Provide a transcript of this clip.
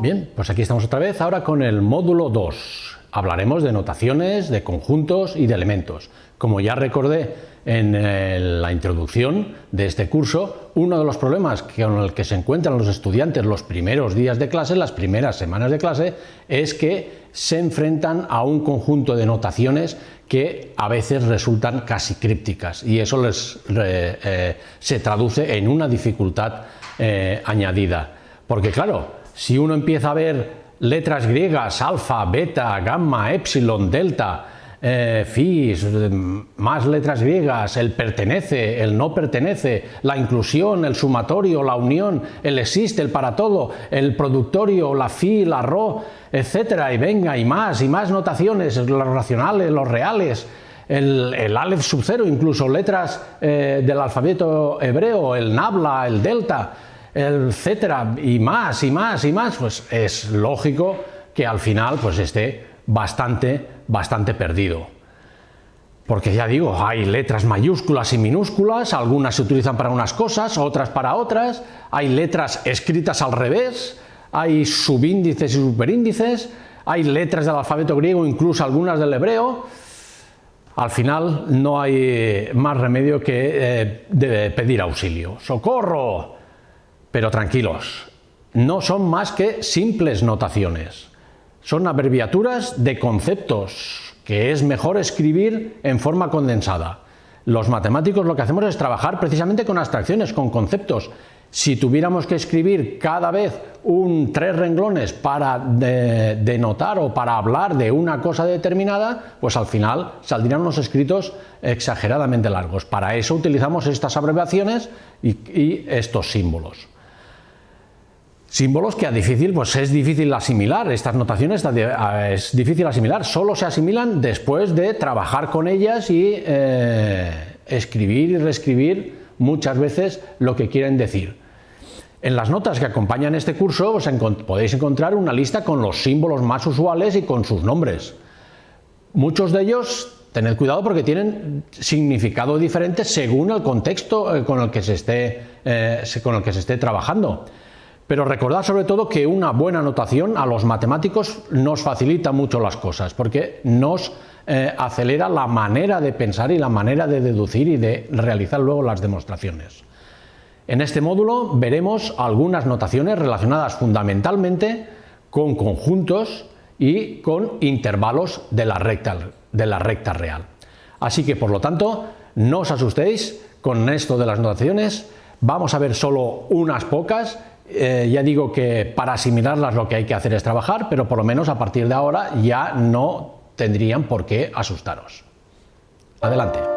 Bien, pues aquí estamos otra vez, ahora con el módulo 2. Hablaremos de notaciones, de conjuntos y de elementos. Como ya recordé en eh, la introducción de este curso, uno de los problemas con el que se encuentran los estudiantes los primeros días de clase, las primeras semanas de clase, es que se enfrentan a un conjunto de notaciones que a veces resultan casi crípticas y eso les, eh, se traduce en una dificultad eh, añadida. Porque claro, si uno empieza a ver letras griegas, alfa, beta, gamma, epsilon, delta, eh, más letras griegas, el pertenece, el no pertenece, la inclusión, el sumatorio, la unión, el existe, el para todo, el productorio, la fi, la ro, etcétera, y venga, y más, y más notaciones, los racionales, los reales, el, el Aleph sub cero, incluso letras eh, del alfabeto hebreo, el nabla, el delta, etcétera, y más, y más, y más, pues es lógico que al final pues esté bastante, bastante perdido. Porque ya digo, hay letras mayúsculas y minúsculas, algunas se utilizan para unas cosas, otras para otras, hay letras escritas al revés, hay subíndices y superíndices, hay letras del alfabeto griego, incluso algunas del hebreo, al final no hay más remedio que eh, pedir auxilio. ¡Socorro! Pero tranquilos, no son más que simples notaciones. Son abreviaturas de conceptos que es mejor escribir en forma condensada. Los matemáticos lo que hacemos es trabajar precisamente con abstracciones, con conceptos. Si tuviéramos que escribir cada vez un tres renglones para denotar o para hablar de una cosa determinada, pues al final saldrían unos escritos exageradamente largos. Para eso utilizamos estas abreviaciones y estos símbolos. Símbolos que a difícil, pues es difícil asimilar, estas notaciones es difícil asimilar, solo se asimilan después de trabajar con ellas y eh, escribir y reescribir muchas veces lo que quieren decir. En las notas que acompañan este curso podéis encontrar una lista con los símbolos más usuales y con sus nombres. Muchos de ellos, tened cuidado porque tienen significado diferente según el contexto eh, con el que se esté, eh, con el que se esté trabajando. Pero recordad sobre todo que una buena notación a los matemáticos nos facilita mucho las cosas, porque nos eh, acelera la manera de pensar y la manera de deducir y de realizar luego las demostraciones. En este módulo veremos algunas notaciones relacionadas fundamentalmente con conjuntos y con intervalos de la recta, de la recta real. Así que, por lo tanto, no os asustéis con esto de las notaciones, vamos a ver solo unas pocas eh, ya digo que para asimilarlas lo que hay que hacer es trabajar, pero por lo menos a partir de ahora ya no tendrían por qué asustaros. Adelante.